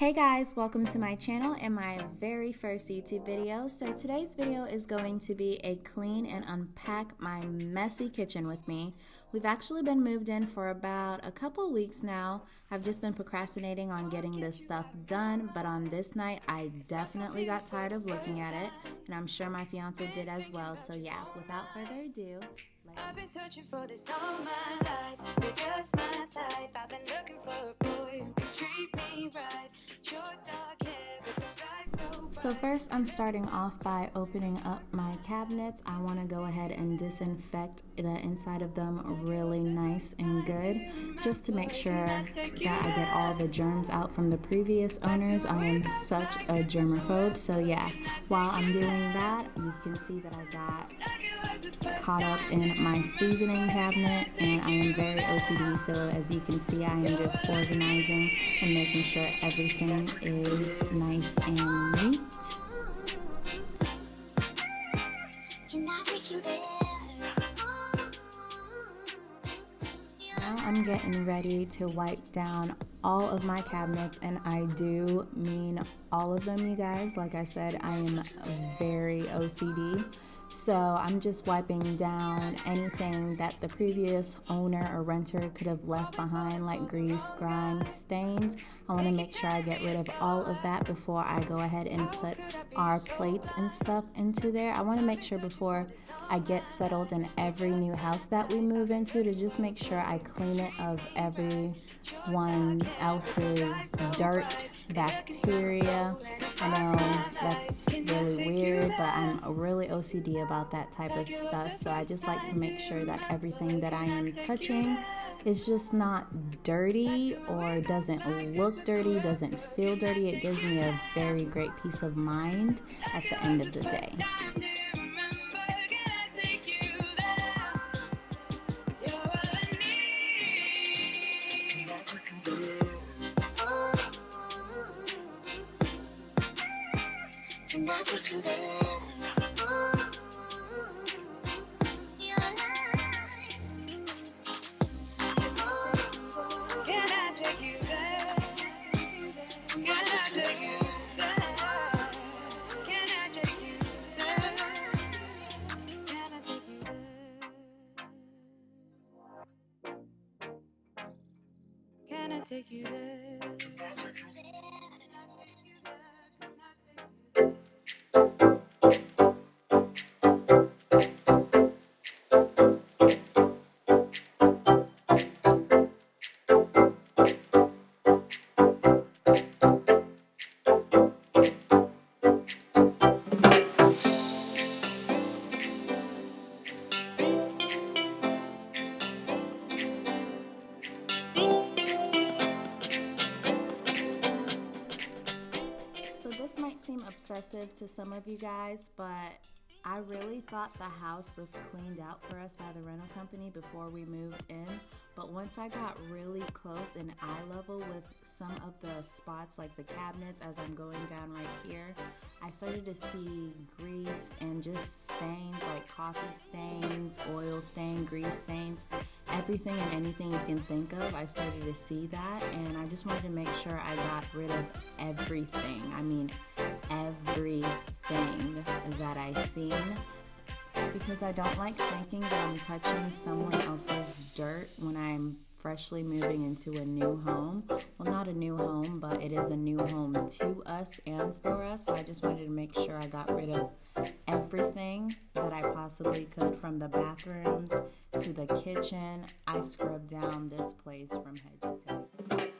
Hey guys, welcome to my channel and my very first YouTube video. So today's video is going to be a clean and unpack my messy kitchen with me. We've actually been moved in for about a couple weeks now. I've just been procrastinating on getting this stuff done, but on this night I definitely got tired of looking at it and I'm sure my fiance did as well. So yeah, without further ado, I've been searching for this all my life. You're just my type. I've been looking for a boy who can treat me right. Your dark hair. So first I'm starting off by opening up my cabinets. I want to go ahead and disinfect the inside of them really nice and good just to make sure that I get all the germs out from the previous owners. I am such a germaphobe so yeah while I'm doing that you can see that I got caught up in my seasoning cabinet and I am very OCD so as you can see I am just organizing and making sure everything is nice and neat. Now I'm getting ready to wipe down all of my cabinets and I do mean all of them you guys like I said I am very OCD so I'm just wiping down anything that the previous owner or renter could have left behind, like grease, grime, stains. I want to make sure I get rid of all of that before I go ahead and put our plates and stuff into there. I want to make sure before I get settled in every new house that we move into to just make sure I clean it of everyone else's dirt, bacteria. I know that's really weird, but I'm really OCD about that type of stuff. So I just like to make sure that everything that I am touching is just not dirty or doesn't look dirty, doesn't feel dirty. It gives me a very great peace of mind at the end of the day. Thought the house was cleaned out for us by the rental company before we moved in. But once I got really close in eye level with some of the spots, like the cabinets, as I'm going down right here, I started to see grease and just stains like coffee stains, oil stain, grease stains, everything and anything you can think of. I started to see that, and I just wanted to make sure I got rid of everything. I mean, everything that I seen because I don't like thinking that I'm touching someone else's dirt when I'm freshly moving into a new home. Well, not a new home, but it is a new home to us and for us. So I just wanted to make sure I got rid of everything that I possibly could from the bathrooms to the kitchen. I scrubbed down this place from head to toe.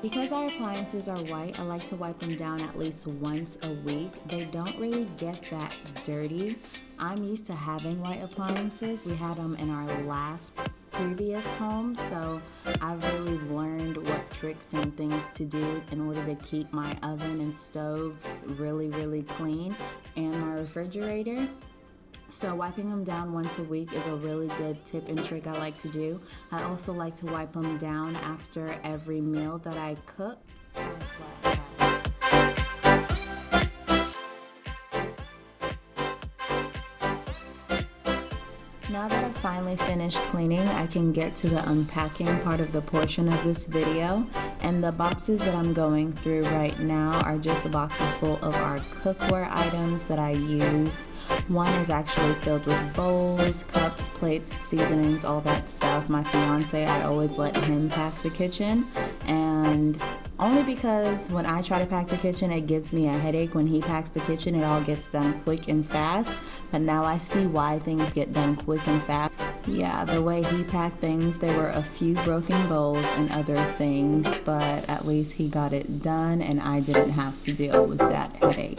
Because our appliances are white, I like to wipe them down at least once a week. They don't really get that dirty. I'm used to having white appliances. We had them in our last previous home, so I've really learned what tricks and things to do in order to keep my oven and stoves really, really clean and my refrigerator. So wiping them down once a week is a really good tip and trick I like to do. I also like to wipe them down after every meal that I cook as well. Finally finished cleaning, I can get to the unpacking part of the portion of this video. And the boxes that I'm going through right now are just boxes full of our cookware items that I use. One is actually filled with bowls, cups, plates, seasonings, all that stuff. My fiance, I always let him pack the kitchen. And only because when I try to pack the kitchen, it gives me a headache. When he packs the kitchen, it all gets done quick and fast. But now I see why things get done quick and fast. Yeah, the way he packed things, there were a few broken bowls and other things, but at least he got it done and I didn't have to deal with that headache.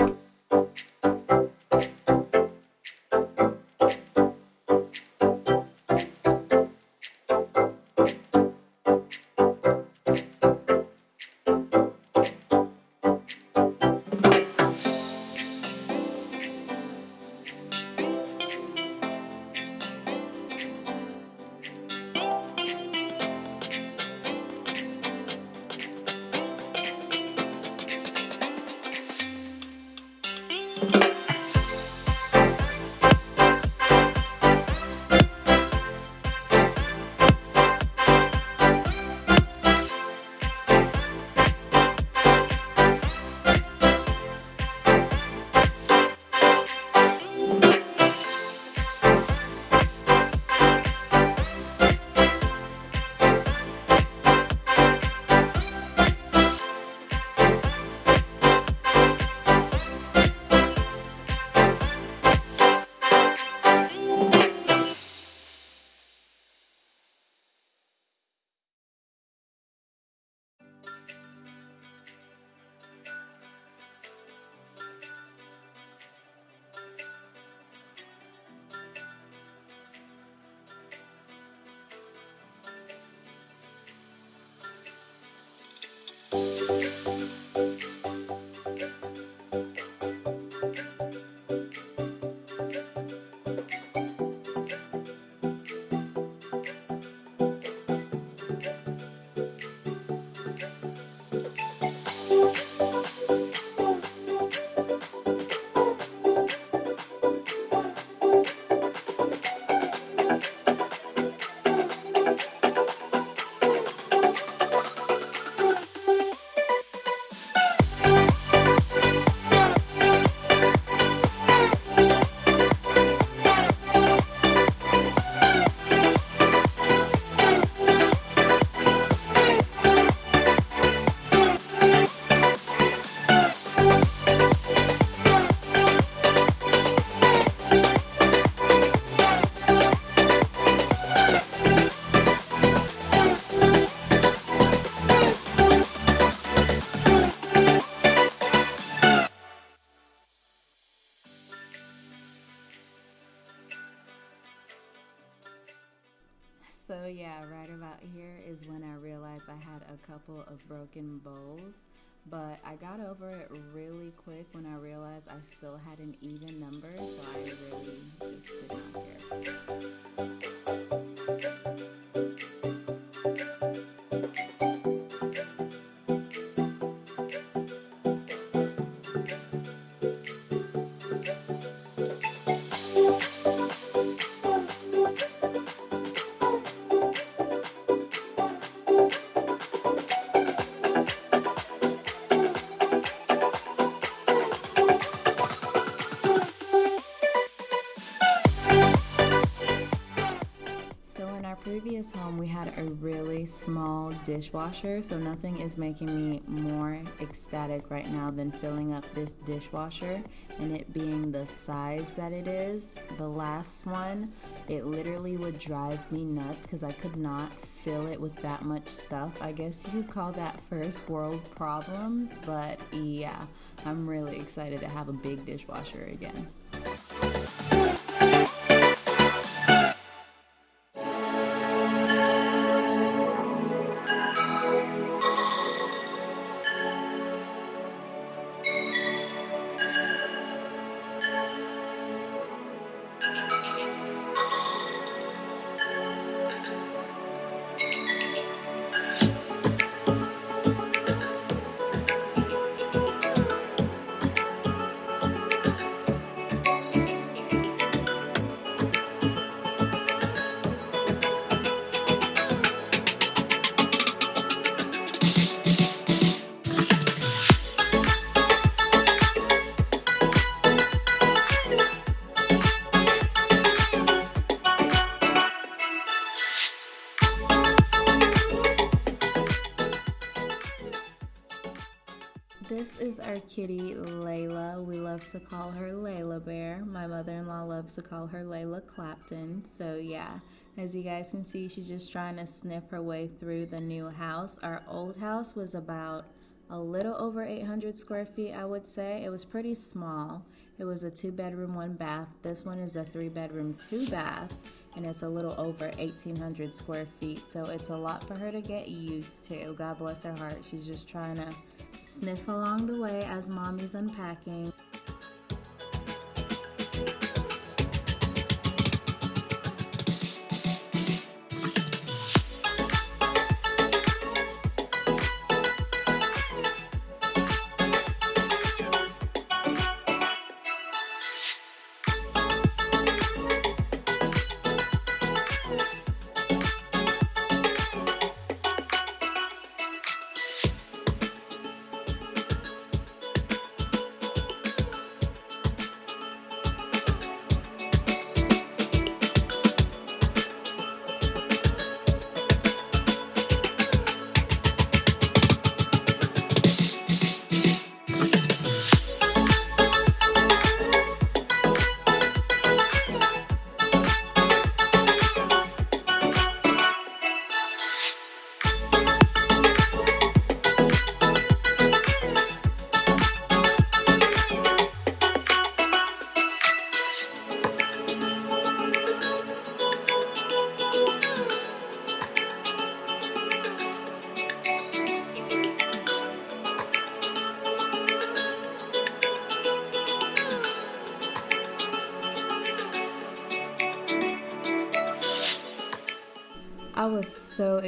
I had a couple of broken bowls, but I got over it really quick when I realized I still had an even number, so I really just did not care. Dishwasher, so nothing is making me more ecstatic right now than filling up this dishwasher and it being the size that it is. The last one, it literally would drive me nuts because I could not fill it with that much stuff. I guess you could call that first world problems, but yeah, I'm really excited to have a big dishwasher again. This is our kitty Layla. We love to call her Layla Bear. My mother-in-law loves to call her Layla Clapton. So yeah, as you guys can see, she's just trying to sniff her way through the new house. Our old house was about a little over 800 square feet, I would say. It was pretty small. It was a two bedroom, one bath. This one is a three bedroom, two bath and it's a little over 1,800 square feet. So it's a lot for her to get used to. God bless her heart. She's just trying to sniff along the way as mommy's unpacking.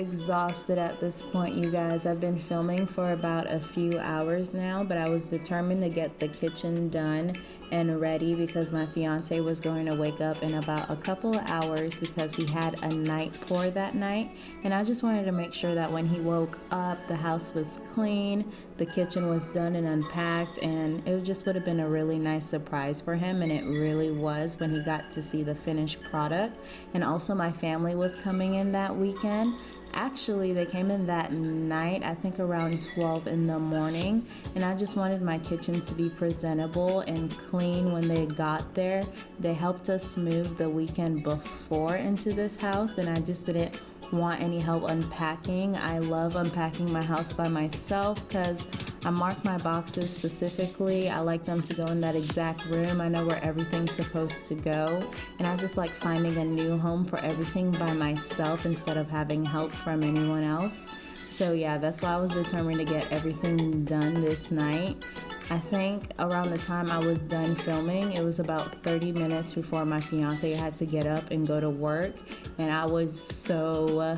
Exhausted at this point, you guys. I've been filming for about a few hours now, but I was determined to get the kitchen done and ready because my fiance was going to wake up in about a couple hours because he had a night pour that night. And I just wanted to make sure that when he woke up, the house was clean, the kitchen was done and unpacked, and it just would have been a really nice surprise for him. And it really was when he got to see the finished product. And also, my family was coming in that weekend. Actually, they came in that night, I think around 12 in the morning, and I just wanted my kitchen to be presentable and clean when they got there. They helped us move the weekend before into this house, and I just didn't want any help unpacking. I love unpacking my house by myself because I mark my boxes specifically. I like them to go in that exact room. I know where everything's supposed to go. And I just like finding a new home for everything by myself instead of having help from anyone else. So yeah, that's why I was determined to get everything done this night. I think around the time I was done filming, it was about 30 minutes before my fiance had to get up and go to work. And I was so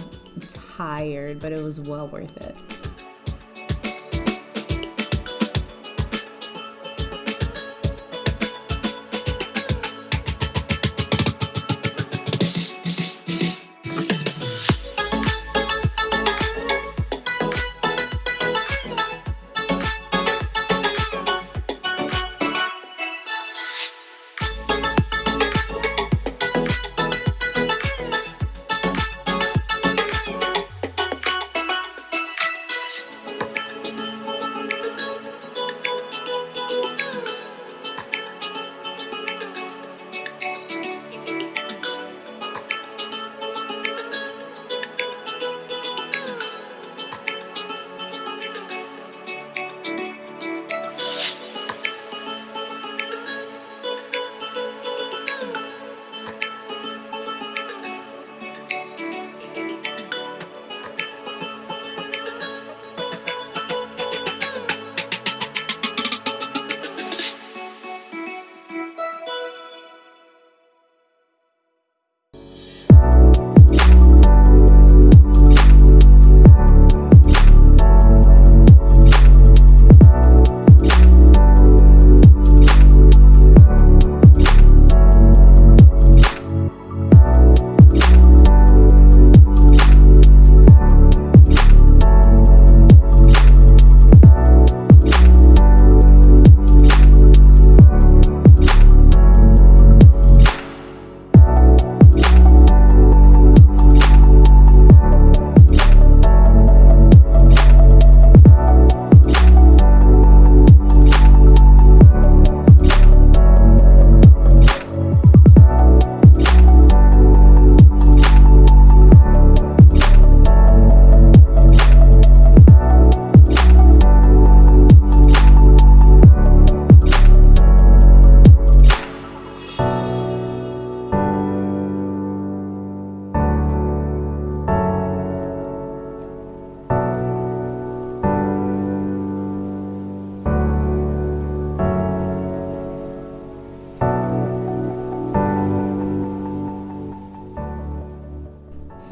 tired, but it was well worth it.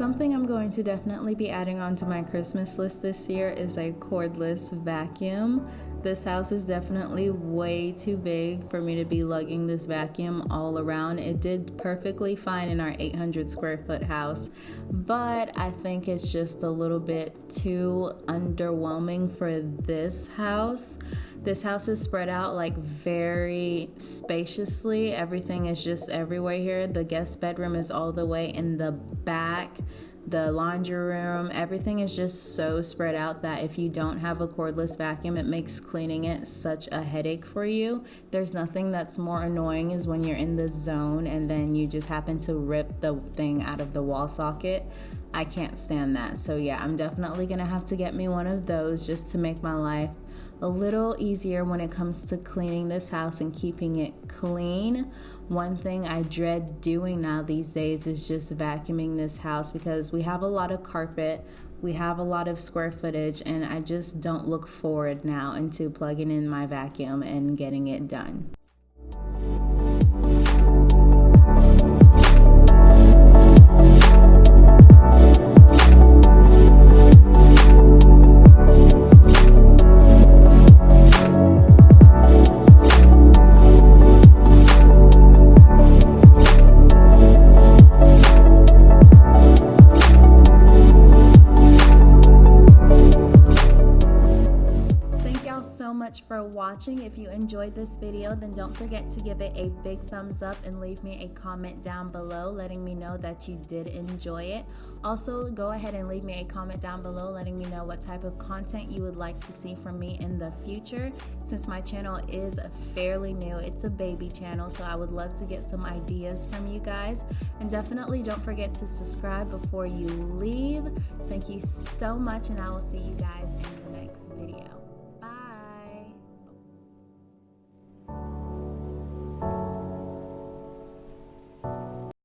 Something I'm going to definitely be adding onto my Christmas list this year is a cordless vacuum. This house is definitely way too big for me to be lugging this vacuum all around. It did perfectly fine in our 800 square foot house, but I think it's just a little bit too underwhelming for this house. This house is spread out like very spaciously. Everything is just everywhere here. The guest bedroom is all the way in the back the laundry room, everything is just so spread out that if you don't have a cordless vacuum, it makes cleaning it such a headache for you. There's nothing that's more annoying is when you're in the zone and then you just happen to rip the thing out of the wall socket. I can't stand that. So, yeah, I'm definitely gonna have to get me one of those just to make my life a little easier when it comes to cleaning this house and keeping it clean. One thing I dread doing now these days is just vacuuming this house because we have a lot of carpet, we have a lot of square footage, and I just don't look forward now into plugging in my vacuum and getting it done. Enjoyed this video, then don't forget to give it a big thumbs up and leave me a comment down below letting me know that you did enjoy it. Also, go ahead and leave me a comment down below letting me know what type of content you would like to see from me in the future. Since my channel is fairly new, it's a baby channel, so I would love to get some ideas from you guys. And definitely don't forget to subscribe before you leave. Thank you so much, and I will see you guys in